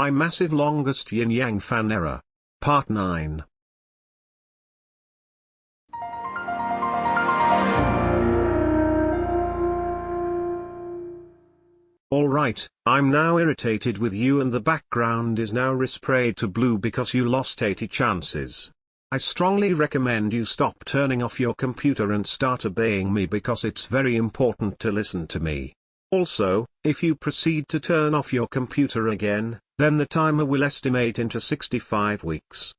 My massive longest yin yang fan error. Part 9. Alright, I'm now irritated with you and the background is now resprayed to blue because you lost 80 chances. I strongly recommend you stop turning off your computer and start obeying me because it's very important to listen to me. Also, if you proceed to turn off your computer again, then the timer will estimate into 65 weeks.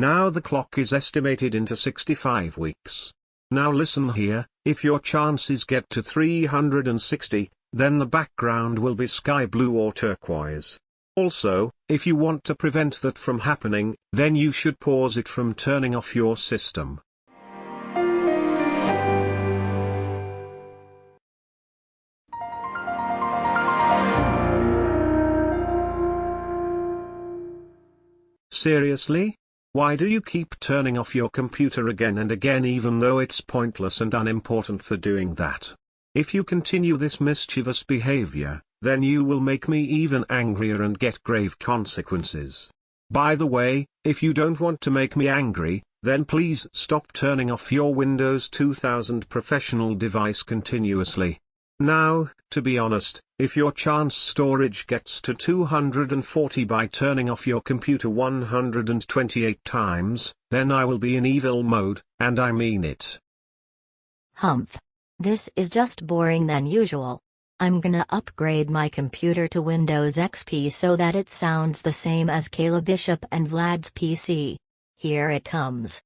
Now the clock is estimated into 65 weeks. Now listen here, if your chances get to 360, then the background will be sky blue or turquoise. Also, if you want to prevent that from happening, then you should pause it from turning off your system. Seriously? Why do you keep turning off your computer again and again even though it's pointless and unimportant for doing that? If you continue this mischievous behavior, then you will make me even angrier and get grave consequences. By the way, if you don't want to make me angry, then please stop turning off your Windows 2000 professional device continuously. Now, to be honest, if your chance storage gets to 240 by turning off your computer 128 times, then I will be in evil mode, and I mean it. Humph. This is just boring than usual. I'm gonna upgrade my computer to Windows XP so that it sounds the same as Kayla Bishop and Vlad's PC. Here it comes.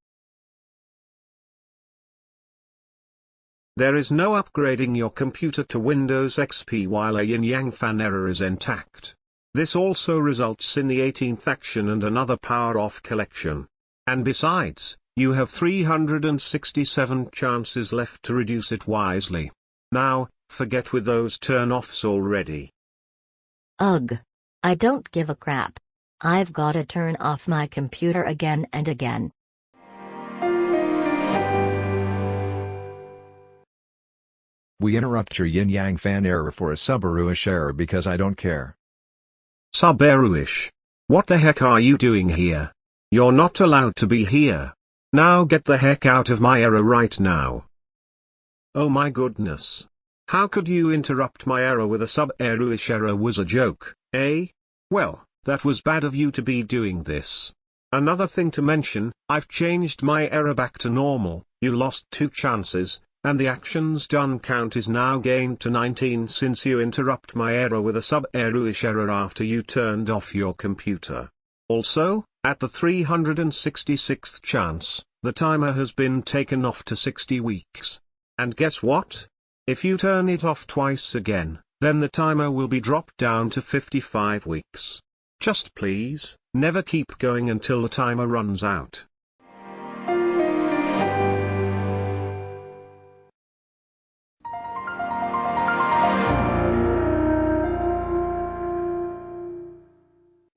There is no upgrading your computer to Windows XP while a yin-yang fan error is intact. This also results in the 18th action and another power off collection. And besides, you have 367 chances left to reduce it wisely. Now, forget with those turn-offs already. Ugh. I don't give a crap. I've gotta turn off my computer again and again. We interrupt your yin yang fan error for a Subaru-ish error because I don't care. Subaru-ish. What the heck are you doing here? You're not allowed to be here. Now get the heck out of my error right now. Oh my goodness. How could you interrupt my error with a Subaru-ish error was a joke, eh? Well, that was bad of you to be doing this. Another thing to mention, I've changed my error back to normal, you lost two chances, and the actions done count is now gained to 19 since you interrupt my error with a sub-error-ish error after you turned off your computer. Also, at the 366th chance, the timer has been taken off to 60 weeks. And guess what? If you turn it off twice again, then the timer will be dropped down to 55 weeks. Just please, never keep going until the timer runs out.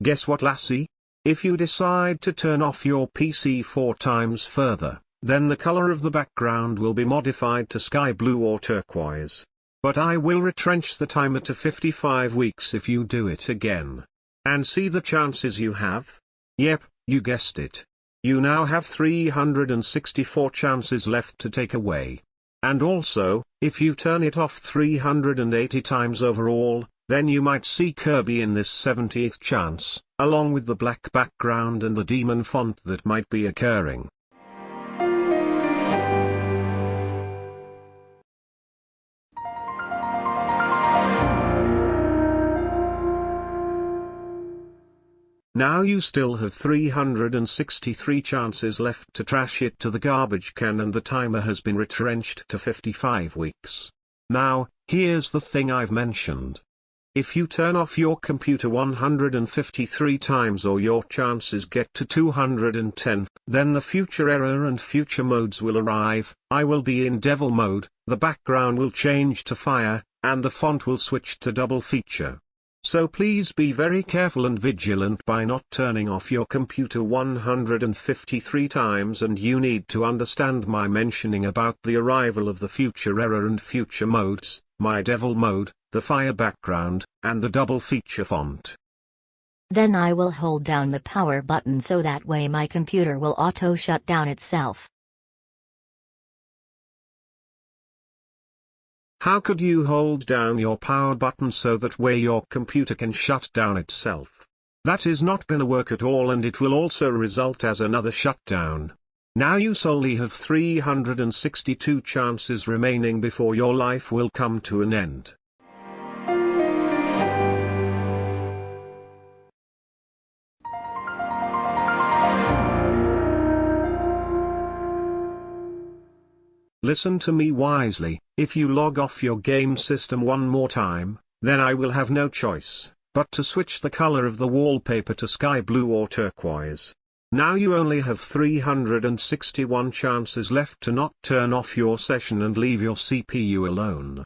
Guess what lassie? If you decide to turn off your PC four times further, then the color of the background will be modified to sky blue or turquoise. But I will retrench the timer to 55 weeks if you do it again. And see the chances you have? Yep, you guessed it. You now have 364 chances left to take away. And also, if you turn it off 380 times overall, then you might see Kirby in this 70th chance, along with the black background and the demon font that might be occurring. Now you still have 363 chances left to trash it to the garbage can and the timer has been retrenched to 55 weeks. Now, here's the thing I've mentioned. If you turn off your computer 153 times or your chances get to 210, then the future error and future modes will arrive, I will be in devil mode, the background will change to fire, and the font will switch to double feature. So please be very careful and vigilant by not turning off your computer 153 times and you need to understand my mentioning about the arrival of the future error and future modes, my devil mode, the fire background, and the double feature font. Then I will hold down the power button so that way my computer will auto shut down itself. How could you hold down your power button so that way your computer can shut down itself? That is not gonna work at all and it will also result as another shutdown. Now you solely have 362 chances remaining before your life will come to an end. Listen to me wisely, if you log off your game system one more time, then I will have no choice, but to switch the color of the wallpaper to sky blue or turquoise. Now you only have 361 chances left to not turn off your session and leave your CPU alone.